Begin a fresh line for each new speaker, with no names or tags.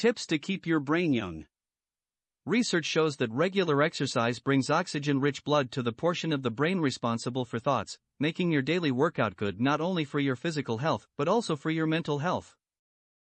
Tips to keep your brain young. Research shows that regular exercise brings oxygen rich blood to the portion of the brain responsible for thoughts, making your daily workout good not only for your physical health but also for your mental health.